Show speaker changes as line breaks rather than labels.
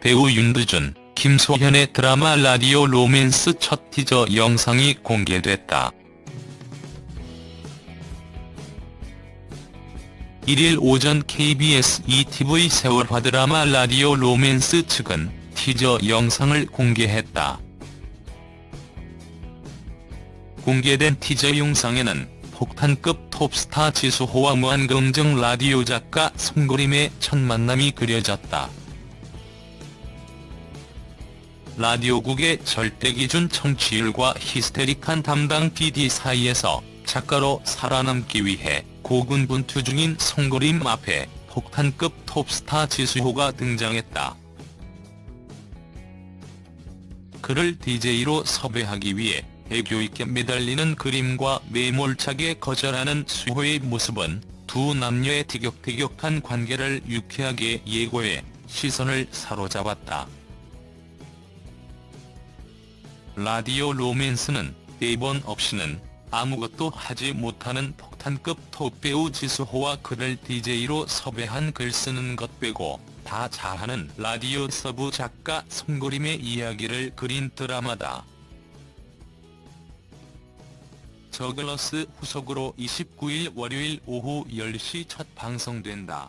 배우 윤두준, 김소현의 드라마 라디오 로맨스 첫 티저 영상이 공개됐다. 1일 오전 KBS 2TV 새 월화 드라마 라디오 로맨스 측은 티저 영상을 공개했다. 공개된 티저 영상에는 폭탄급 톱스타 지수호와 무한긍정 라디오 작가 송그림의 첫 만남이 그려졌다. 라디오국의 절대기준 청취율과 히스테릭한 담당 PD 사이에서 작가로 살아남기 위해 고군분투 중인 송고림 앞에 폭탄급 톱스타 지수호가 등장했다. 그를 DJ로 섭외하기 위해 애교 있게 매달리는 그림과 매몰차게 거절하는 수호의 모습은 두 남녀의 티격태격한 관계를 유쾌하게 예고해 시선을 사로잡았다. 라디오 로맨스는 대본 없이는 아무것도 하지 못하는 폭탄급 톱배우 지수호와 그를 DJ로 섭외한 글 쓰는 것 빼고 다 잘하는 라디오 서브 작가 송그림의 이야기를 그린 드라마다. 저글러스 후속으로 29일 월요일 오후 10시 첫 방송된다.